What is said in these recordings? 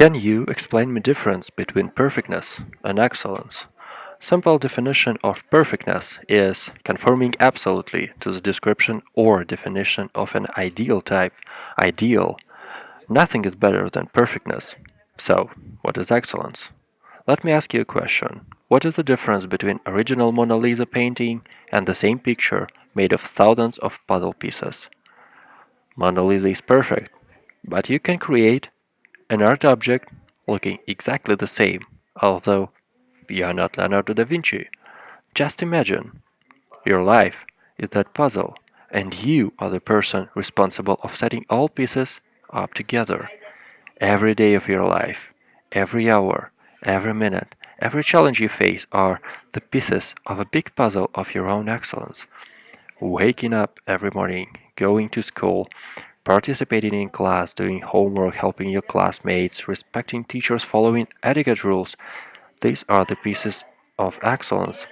Can you explain me difference between perfectness and excellence? Simple definition of perfectness is conforming absolutely to the description or definition of an ideal type. Ideal. Nothing is better than perfectness. So, what is excellence? Let me ask you a question. What is the difference between original Mona Lisa painting and the same picture made of thousands of puzzle pieces? Mona Lisa is perfect, but you can create an art object looking exactly the same, although you are not Leonardo da Vinci. Just imagine, your life is that puzzle, and you are the person responsible of setting all pieces up together. Every day of your life, every hour, every minute, every challenge you face are the pieces of a big puzzle of your own excellence. Waking up every morning, going to school, participating in class, doing homework, helping your classmates, respecting teachers, following etiquette rules. These are the pieces of excellence.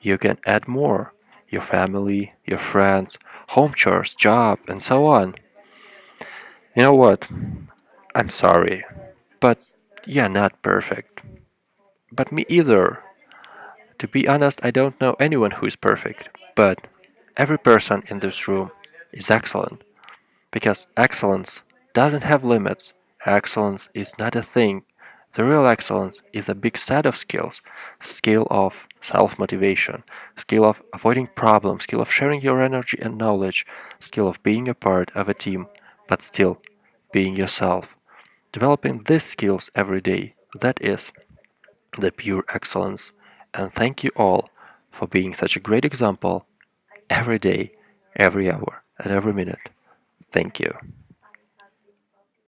You can add more your family, your friends, home chores, job, and so on. You know what? I'm sorry, but you're not perfect. But me either. To be honest, I don't know anyone who is perfect, but every person in this room is excellent. Because excellence doesn't have limits. Excellence is not a thing. The real excellence is a big set of skills. Skill of self-motivation, skill of avoiding problems, skill of sharing your energy and knowledge, skill of being a part of a team, but still being yourself. Developing these skills every day, that is the pure excellence. And thank you all for being such a great example every day, every hour, and every minute. Thank you.